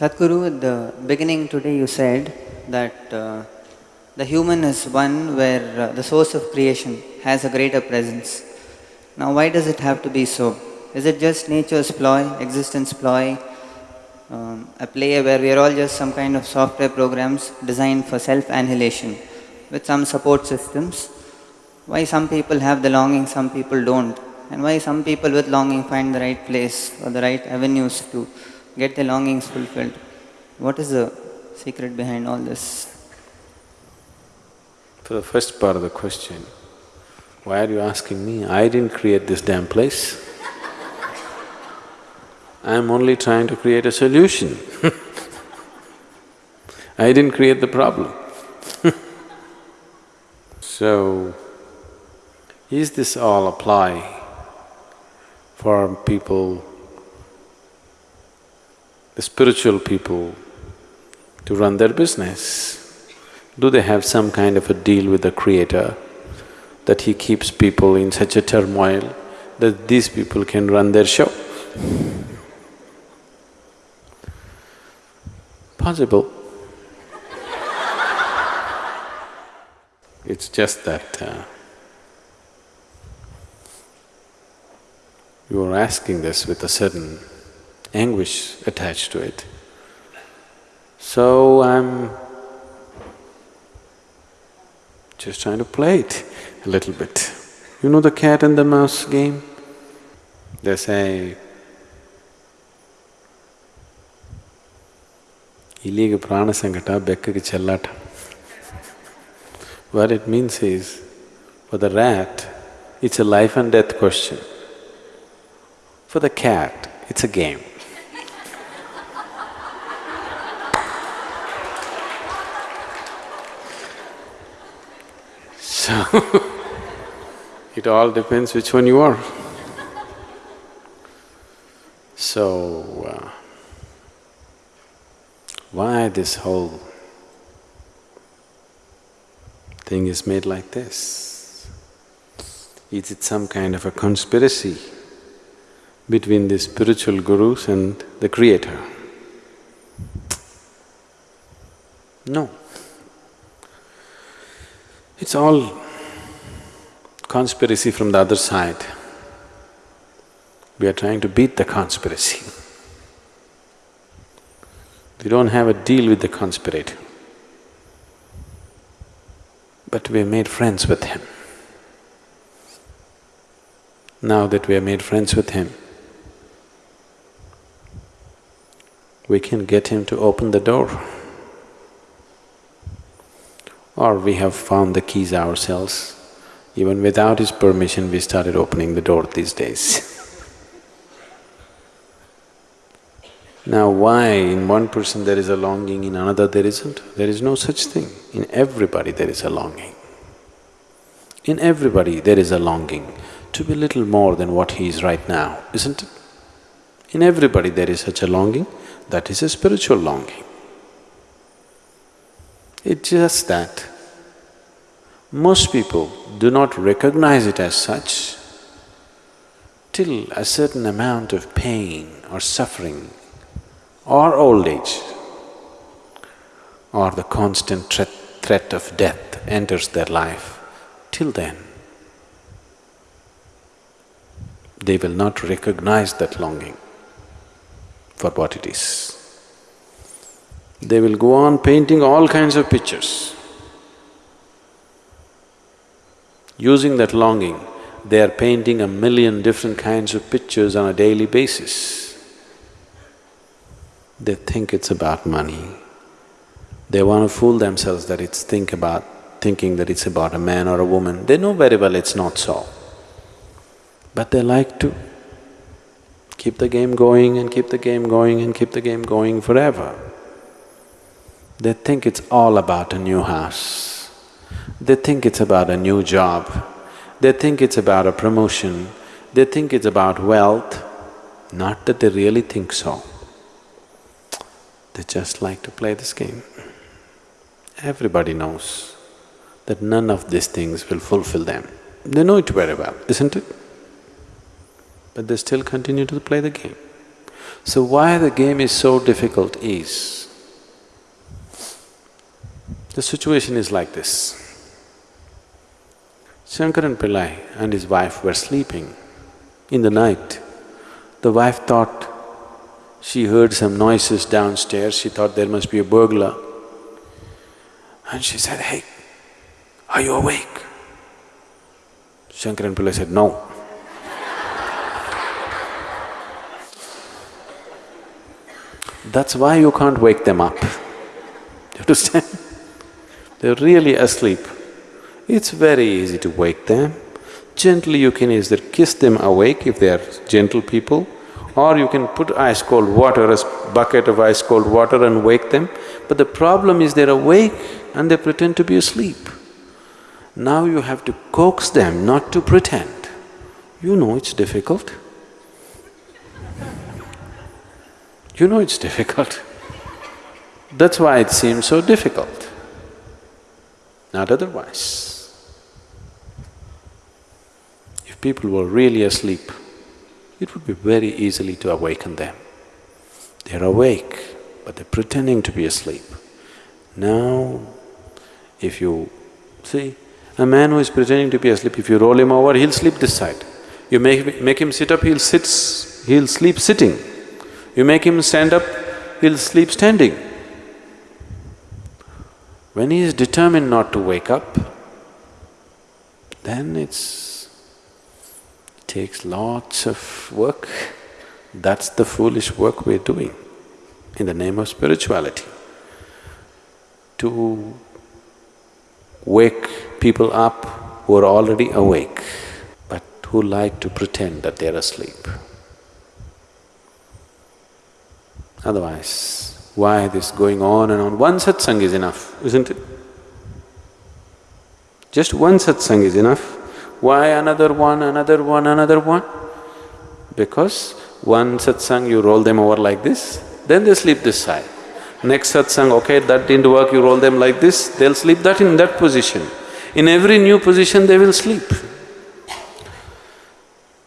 Sadhguru, at the beginning today you said that uh, the human is one where uh, the source of creation has a greater presence. Now, why does it have to be so? Is it just nature's ploy, existence ploy, um, a play where we are all just some kind of software programs designed for self annihilation with some support systems? Why some people have the longing, some people don't? And why some people with longing find the right place or the right avenues to get their longings fulfilled? What is the secret behind all this? For the first part of the question, why are you asking me? I didn't create this damn place. I'm only trying to create a solution I didn't create the problem So, is this all apply for people, the spiritual people, to run their business? Do they have some kind of a deal with the creator that he keeps people in such a turmoil that these people can run their show? Possible. It's just that uh, you are asking this with a certain anguish attached to it. So I'm just trying to play it a little bit. You know the cat and the mouse game? They say, ಇಲಿಗೆ ಪ್ರಾಣ ಸಂಕಟ ಬೆಕ್ಕಗೆ ಚೆಲ್ಲಾಟ what it means is, for the rat, it's a life and death question. For the cat, it's a game. So, it all depends which one you are. So, uh, why this whole thing is made like this? Is it some kind of a conspiracy between the spiritual gurus and the creator? No. It's all conspiracy from the other side. We are trying to beat the conspiracy. We don't have a deal with the conspirator. But we have made friends with him. Now that we have made friends with him, we can get him to open the door. Or we have found the keys ourselves. Even without his permission, we started opening the door these days Now why in one person there is a longing, in another there isn't? There is no such thing. In everybody there is a longing. In everybody there is a longing to be little more than what he is right now, isn't it? In everybody there is such a longing, that is a spiritual longing. It's just that most people do not recognize it as such till a certain amount of pain or suffering or old age or the constant threat, threat of death enters their life, till then they will not recognize that longing for what it is. They will go on painting all kinds of pictures. Using that longing, they are painting a million different kinds of pictures on a daily basis. They think it's about money. They want to fool themselves that it's think about… thinking that it's about a man or a woman. They know very well it's not so. But they like to keep the game going and keep the game going and keep the game going forever. They think it's all about a new house. They think it's about a new job. They think it's about a promotion. They think it's about wealth. Not that they really think so. They just like to play this game. Everybody knows that none of these things will fulfill them. They know it very well, isn't it? But they still continue to play the game. So why the game is so difficult is, the situation is like this. Shankaran Pillai and his wife were sleeping in the night. The wife thought she heard some noises downstairs, she thought there must be a burglar. And she said, hey, are you awake? Shankaran Pillai said, no. That's why you can't wake them up. You understand? They're really asleep. It's very easy to wake them. Gently you can either kiss them awake if they are gentle people, or you can put ice cold water, a bucket of ice cold water and wake them. But the problem is they're awake and they pretend to be asleep. Now you have to coax them not to pretend. You know it's difficult. You know it's difficult. That's why it seems so difficult, not otherwise. People were really asleep, it would be very easily to awaken them. They're awake, but they're pretending to be asleep. Now, if you… see, a man who is pretending to be asleep, if you roll him over, he'll sleep this side. You make, make him sit up, he'll sit… he'll sleep sitting. You make him stand up, he'll sleep standing. When he is determined not to wake up, then it's… takes lots of work. That's the foolish work we're doing in the name of spirituality. To wake people up who are already awake, but who like to pretend that they're asleep. Otherwise, why this going on and on? One satsang is enough, isn't it? Just one satsang is enough. Why another one, another one, another one? Because one satsang you roll them over like this, then they sleep this side. Next satsang, okay, that didn't work, you roll them like this, they'll sleep that in that position. In every new position they will sleep.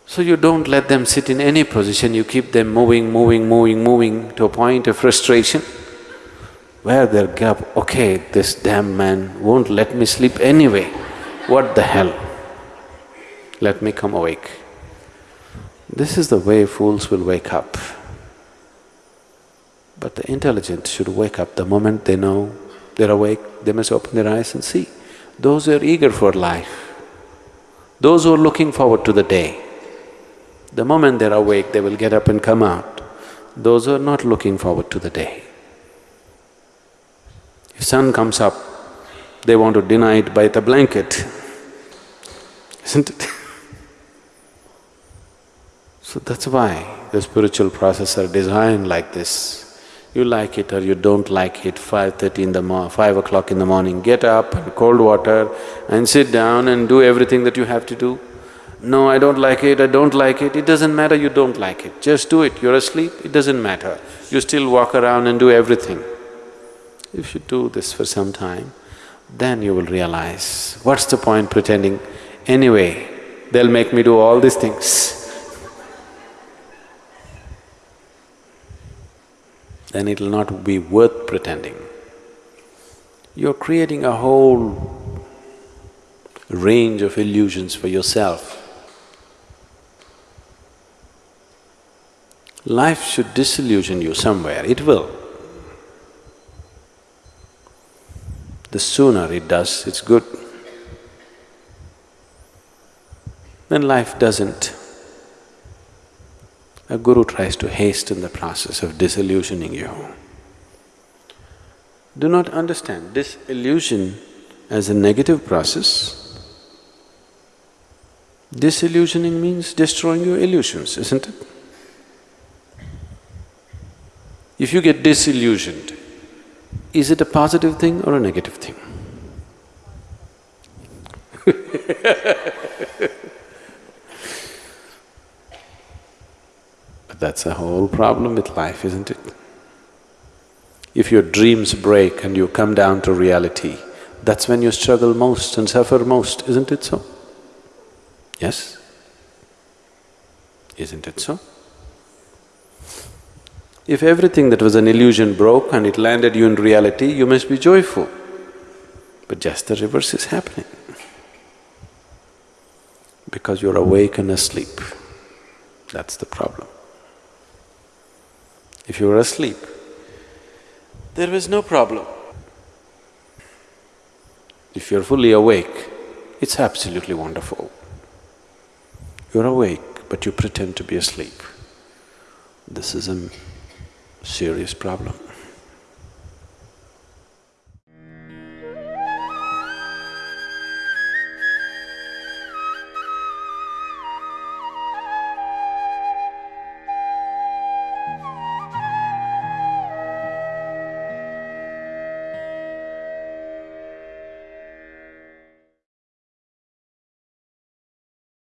So you don't let them sit in any position, you keep them moving, moving, moving, moving to a point of frustration where they'll gap, okay, this damn man won't let me sleep anyway, what the hell? Let me come awake. This is the way fools will wake up. But the intelligent should wake up the moment they know they're awake, they must open their eyes and see. Those who are eager for life, those who are looking forward to the day, the moment they're awake, they will get up and come out. Those who are not looking forward to the day. If sun comes up, they want to deny it by the blanket, isn't it? So that's why the spiritual processes are designed like this. You like it or you don't like it, five thirty in the mo… five o'clock in the morning, get up and cold water and sit down and do everything that you have to do. No, I don't like it, I don't like it, it doesn't matter you don't like it, just do it, you're asleep, it doesn't matter. You still walk around and do everything. If you do this for some time, then you will realize, what's the point pretending? Anyway, they'll make me do all these things. Then it'll not be worth pretending. You're creating a whole range of illusions for yourself. Life should disillusion you somewhere, it will. The sooner it does, it's good. When life doesn't, a guru tries to hasten the process of disillusioning you. Do not understand disillusion as a negative process. Disillusioning means destroying your illusions, isn't it? If you get disillusioned, is it a positive thing or a negative thing? that's a whole problem with life, isn't it? If your dreams break and you come down to reality, that's when you struggle most and suffer most, isn't it so? Yes? Isn't it so? If everything that was an illusion broke and it landed you in reality, you must be joyful. But just the reverse is happening. Because you're awake and asleep. That's the problem. If you were asleep, there was no problem. If you're fully awake, it's absolutely wonderful. You're awake, but you pretend to be asleep. This is a serious problem.